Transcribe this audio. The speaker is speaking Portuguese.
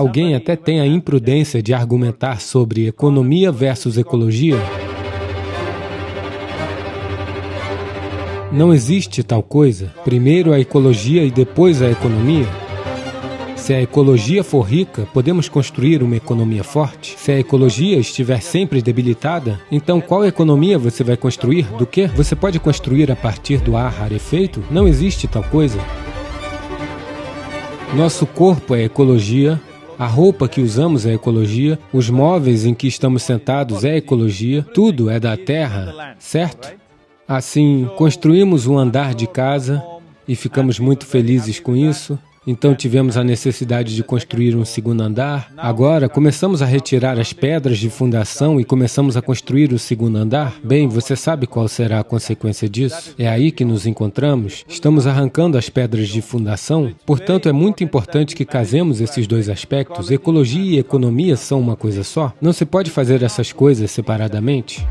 Alguém até tem a imprudência de argumentar sobre economia versus ecologia? Não existe tal coisa. Primeiro a ecologia e depois a economia. Se a ecologia for rica, podemos construir uma economia forte. Se a ecologia estiver sempre debilitada, então qual economia você vai construir? Do que? Você pode construir a partir do ar rarefeito? Não existe tal coisa. Nosso corpo é ecologia, a roupa que usamos é ecologia, os móveis em que estamos sentados é ecologia, tudo é da terra, certo? Assim, construímos um andar de casa e ficamos muito felizes com isso. Então tivemos a necessidade de construir um segundo andar. Agora começamos a retirar as pedras de fundação e começamos a construir o segundo andar. Bem, você sabe qual será a consequência disso? É aí que nos encontramos. Estamos arrancando as pedras de fundação. Portanto, é muito importante que casemos esses dois aspectos. Ecologia e economia são uma coisa só. Não se pode fazer essas coisas separadamente.